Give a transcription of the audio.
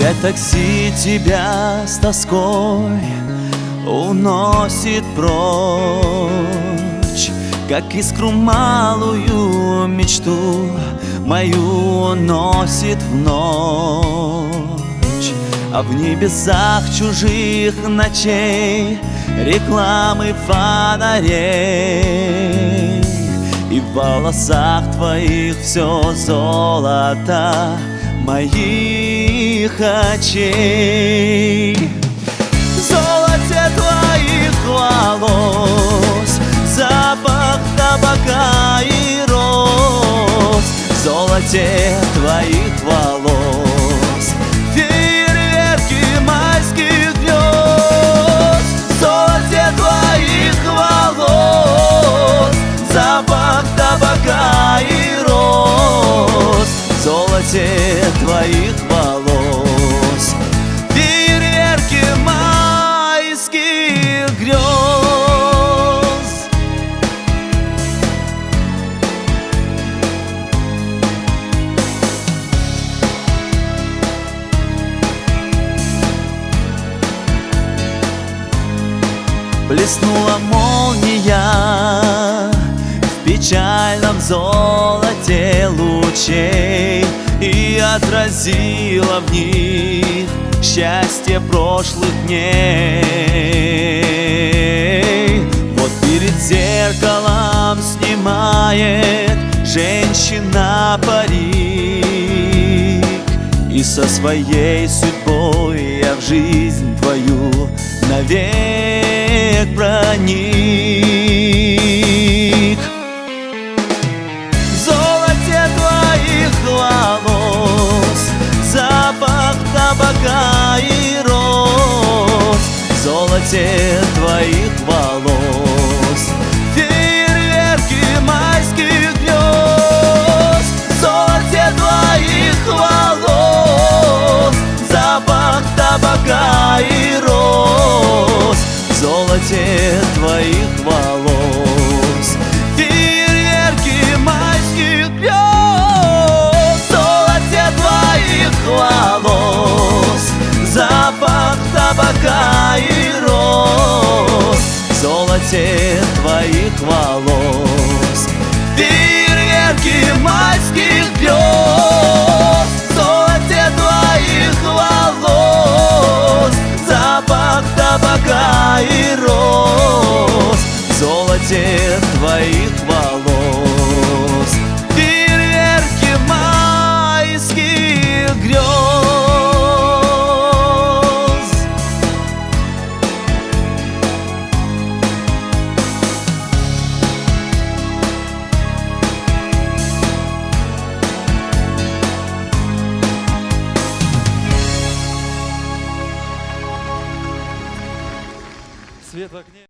Опять такси тебя с тоской уносит прочь Как искру малую мечту мою уносит в ночь. А в небесах чужих ночей рекламы фонарей. И в волосах твоих все золото моих очей. Золоте твоих волос Запах табака и роз. Золоте твоих волос Золоте твоих волос. Фейерверки майских грез. Блеснула молния В печальном золоте лучей отразила в них Счастье прошлых дней. Вот перед зеркалом снимает Женщина парик. И со своей судьбой я в жизнь твою навек проник Табака и роз В золоте твоих волос твоих волос. Фейерверки майских гнезд В золоте твоих волос. Запах табака и роз. Золоте твоих волос свет в огне.